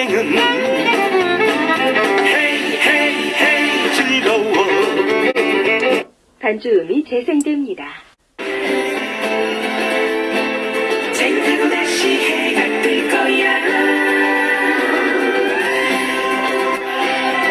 인생은 헤이 헤이 헤이 즐거워 반주음이 재생됩니다.